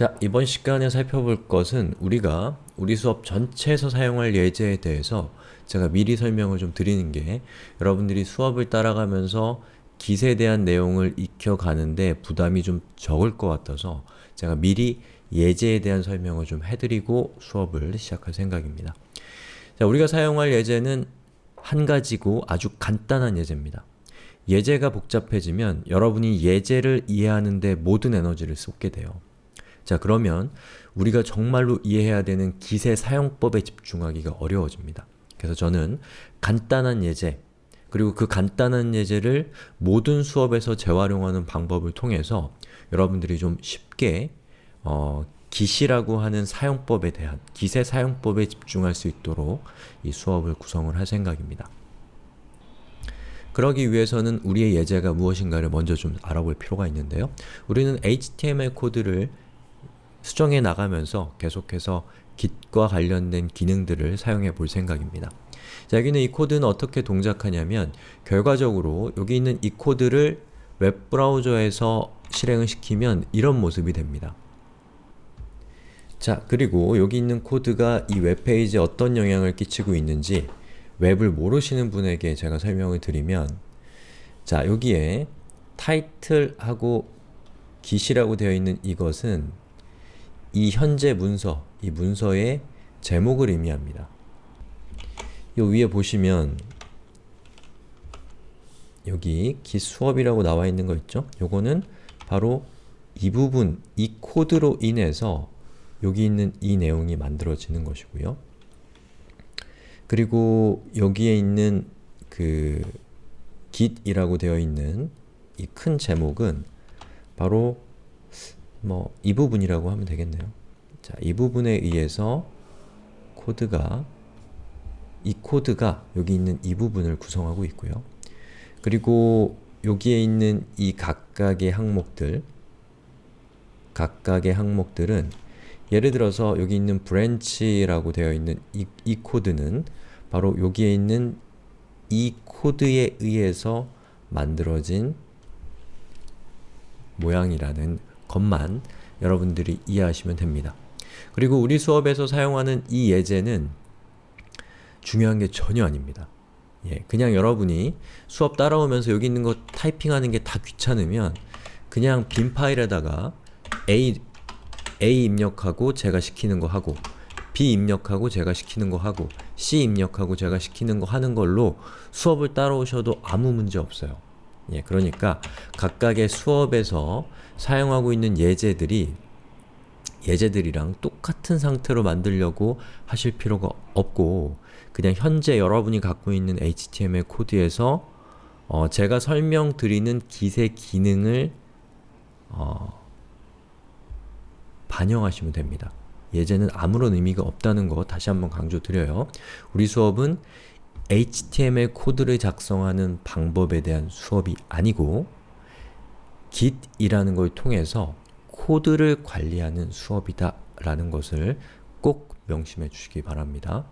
자, 이번 시간에 살펴볼 것은 우리가 우리 수업 전체에서 사용할 예제에 대해서 제가 미리 설명을 좀 드리는 게 여러분들이 수업을 따라가면서 기세에 대한 내용을 익혀가는데 부담이 좀 적을 것 같아서 제가 미리 예제에 대한 설명을 좀 해드리고 수업을 시작할 생각입니다. 자, 우리가 사용할 예제는 한 가지고 아주 간단한 예제입니다. 예제가 복잡해지면 여러분이 예제를 이해하는데 모든 에너지를 쏟게 돼요. 자 그러면 우리가 정말로 이해해야 되는 기세 사용법에 집중하기가 어려워집니다. 그래서 저는 간단한 예제, 그리고 그 간단한 예제를 모든 수업에서 재활용하는 방법을 통해서 여러분들이 좀 쉽게 어, 기시라고 하는 사용법에 대한 기세 사용법에 집중할 수 있도록 이 수업을 구성을 할 생각입니다. 그러기 위해서는 우리의 예제가 무엇인가를 먼저 좀 알아볼 필요가 있는데요. 우리는 HTML 코드를 수정해 나가면서 계속해서 Git과 관련된 기능들을 사용해 볼 생각입니다. 자, 여기는 이 코드는 어떻게 동작하냐면 결과적으로 여기 있는 이 코드를 웹브라우저에서 실행을 시키면 이런 모습이 됩니다. 자, 그리고 여기 있는 코드가 이 웹페이지에 어떤 영향을 끼치고 있는지 웹을 모르시는 분에게 제가 설명을 드리면 자, 여기에 타이틀하고 git이라고 되어 있는 이것은 이 현재 문서, 이 문서의 제목을 의미합니다. 요 위에 보시면 여기 기수업이라고 나와 있는 거 있죠? 요거는 바로 이 부분, 이 코드로 인해서 여기 있는 이 내용이 만들어지는 것이고요. 그리고 여기에 있는 그 git이라고 되어 있는 이 큰 제목은 바로 뭐 이 부분이라고 하면 되겠네요. 자, 이 부분에 의해서 코드가 이 코드가 여기 있는 이 부분을 구성하고 있고요. 그리고 여기에 있는 이 각각의 항목들 각각의 항목들은 예를 들어서 여기 있는 branch라고 되어 있는 이, 이 코드는 바로 여기에 있는 이 코드에 의해서 만들어진 모양이라는 것만 여러분들이 이해하시면 됩니다. 그리고 우리 수업에서 사용하는 이 예제는 중요한 게 전혀 아닙니다. 예, 그냥 여러분이 수업 따라오면서 여기 있는 거 타이핑하는 게 다 귀찮으면 그냥 빈 파일에다가 A, A 입력하고 제가 시키는 거 하고 B 입력하고 제가 시키는 거 하고 C 입력하고 제가 시키는 거 하는 걸로 수업을 따라오셔도 아무 문제 없어요. 예, 그러니까 각각의 수업에서 사용하고 있는 예제들이 예제들이랑 똑같은 상태로 만들려고 하실 필요가 없고 그냥 현재 여러분이 갖고 있는 HTML 코드에서 어, 제가 설명드리는 기세 기능을 어, 반영하시면 됩니다. 예제는 아무런 의미가 없다는 거 다시 한번 강조드려요. 우리 수업은 HTML 코드를 작성하는 방법에 대한 수업이 아니고 Git이라는 걸 통해서 코드를 관리하는 수업이다 라는 것을 꼭 명심해 주시기 바랍니다.